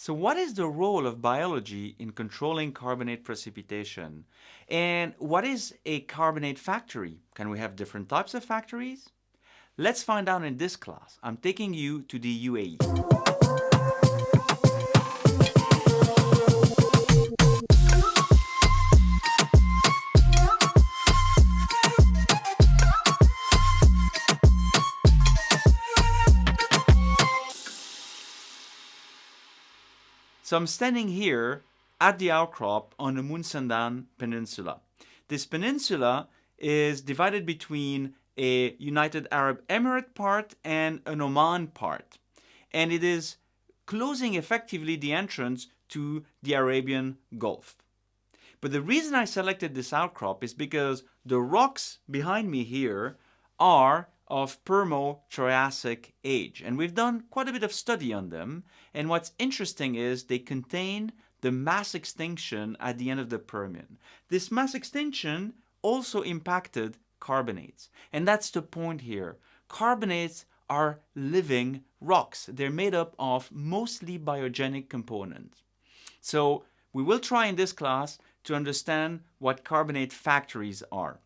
So what is the role of biology in controlling carbonate precipitation? And what is a carbonate factory? Can we have different types of factories? Let's find out in this class. I'm taking you to the UAE. So I'm standing here at the outcrop on the Musandam Peninsula. This peninsula is divided between a United Arab Emirate part and an Oman part. And it is closing effectively the entrance to the Arabian Gulf. But the reason I selected this outcrop is because the rocks behind me here are of Permo-Triassic age. And we've done quite a bit of study on them. And what's interesting is they contain the mass extinction at the end of the Permian. This mass extinction also impacted carbonates. And that's the point here. Carbonates are living rocks. They're made up of mostly biogenic components. So we will try in this class to understand what carbonate factories are.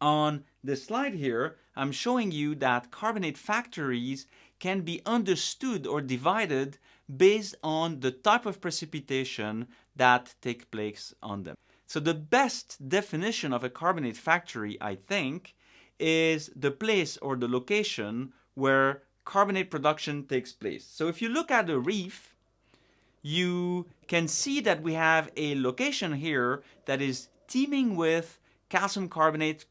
On this slide here, I'm showing you that carbonate factories can be understood or divided based on the type of precipitation that take place on them. So the best definition of a carbonate factory, I think, is the place or the location where carbonate production takes place. So if you look at a reef, you can see that we have a location here that is teeming with calcium carbonate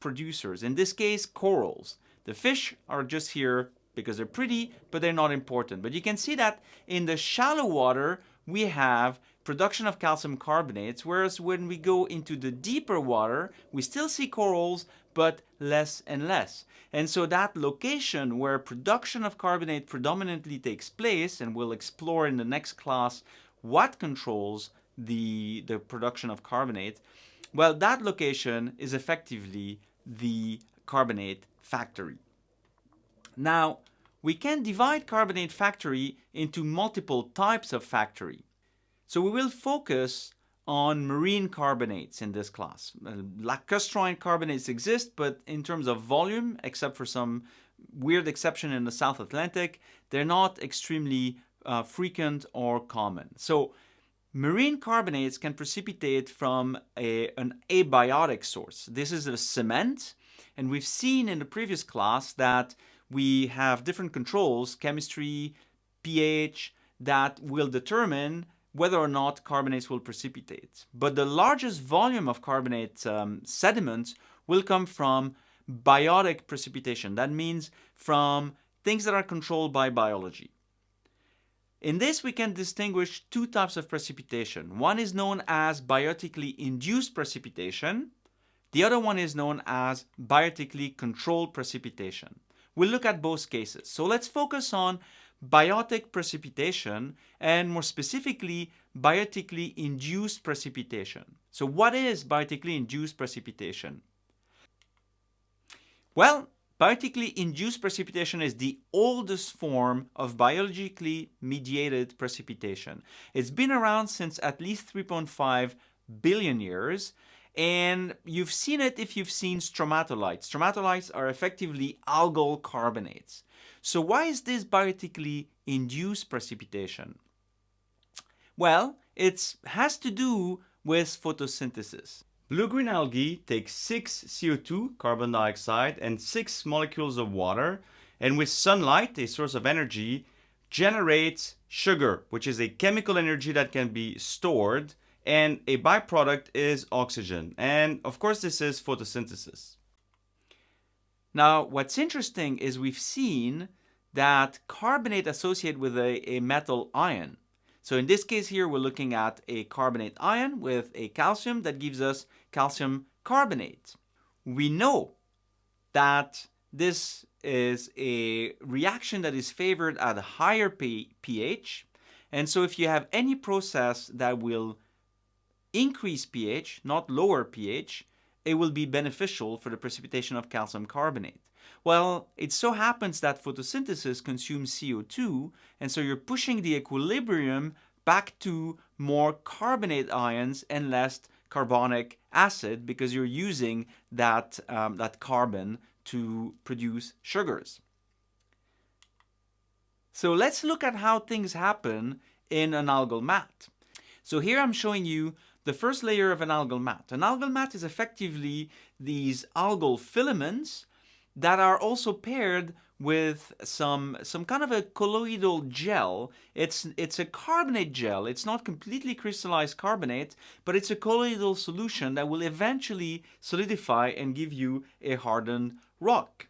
producers, in this case corals. The fish are just here because they're pretty, but they're not important. But you can see that in the shallow water, we have production of calcium carbonates, whereas when we go into the deeper water, we still see corals, but less and less. And so that location where production of carbonate predominantly takes place, and we'll explore in the next class what controls the, the production of carbonate, well, that location is effectively the carbonate factory. Now, we can divide carbonate factory into multiple types of factory. So we will focus on marine carbonates in this class. Uh, lacustrine carbonates exist, but in terms of volume, except for some weird exception in the South Atlantic, they're not extremely uh, frequent or common. So Marine carbonates can precipitate from a, an abiotic source. This is a cement, and we've seen in the previous class that we have different controls, chemistry, pH, that will determine whether or not carbonates will precipitate. But the largest volume of carbonate um, sediments will come from biotic precipitation. That means from things that are controlled by biology. In this, we can distinguish two types of precipitation. One is known as biotically induced precipitation. The other one is known as biotically controlled precipitation. We'll look at both cases. So let's focus on biotic precipitation and more specifically biotically induced precipitation. So what is biotically induced precipitation? Well, Biotically induced precipitation is the oldest form of biologically mediated precipitation. It's been around since at least 3.5 billion years and you've seen it if you've seen stromatolites. Stromatolites are effectively algal carbonates. So why is this biotically induced precipitation? Well, it has to do with photosynthesis. Blue-green algae take 6 CO2, carbon dioxide, and 6 molecules of water, and with sunlight, a source of energy, generates sugar, which is a chemical energy that can be stored, and a byproduct is oxygen. And of course, this is photosynthesis. Now, what's interesting is we've seen that carbonate associated with a, a metal ion. So in this case here, we're looking at a carbonate ion with a calcium that gives us calcium carbonate. We know that this is a reaction that is favored at a higher pH. And so if you have any process that will increase pH, not lower pH, it will be beneficial for the precipitation of calcium carbonate. Well, it so happens that photosynthesis consumes CO2, and so you're pushing the equilibrium back to more carbonate ions and less carbonic acid because you're using that, um, that carbon to produce sugars. So let's look at how things happen in an algal mat. So here I'm showing you the first layer of an algal mat. An algal mat is effectively these algal filaments that are also paired with some some kind of a colloidal gel. It's it's a carbonate gel. It's not completely crystallized carbonate, but it's a colloidal solution that will eventually solidify and give you a hardened rock.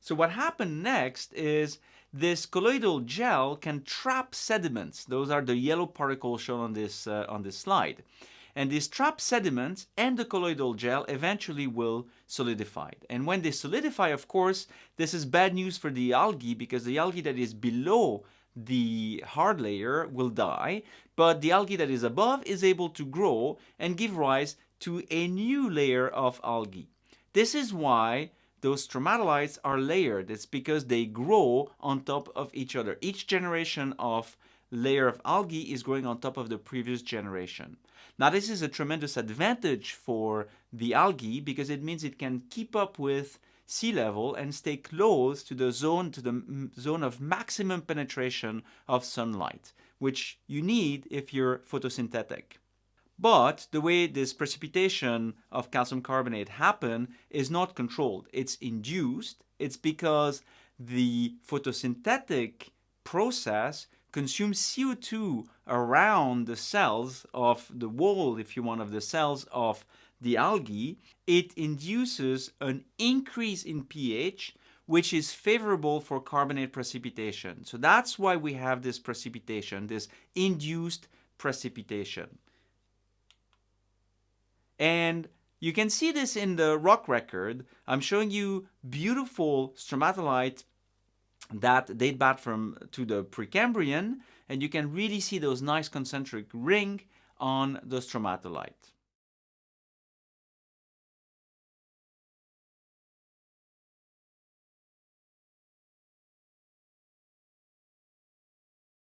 So what happened next is this colloidal gel can trap sediments. Those are the yellow particles shown on this uh, on this slide. And these trapped sediments and the colloidal gel eventually will solidify. And when they solidify, of course, this is bad news for the algae because the algae that is below the hard layer will die, but the algae that is above is able to grow and give rise to a new layer of algae. This is why those stromatolites are layered. It's because they grow on top of each other. Each generation of layer of algae is growing on top of the previous generation. Now this is a tremendous advantage for the algae because it means it can keep up with sea level and stay close to the zone to the zone of maximum penetration of sunlight, which you need if you're photosynthetic. But the way this precipitation of calcium carbonate happen is not controlled. It's induced. It's because the photosynthetic process consumes CO2 around the cells of the wall, if you want, of the cells of the algae, it induces an increase in pH which is favorable for carbonate precipitation. So that's why we have this precipitation, this induced precipitation. And you can see this in the rock record. I'm showing you beautiful stromatolite that date back from to the Precambrian, and you can really see those nice concentric ring on the stromatolite.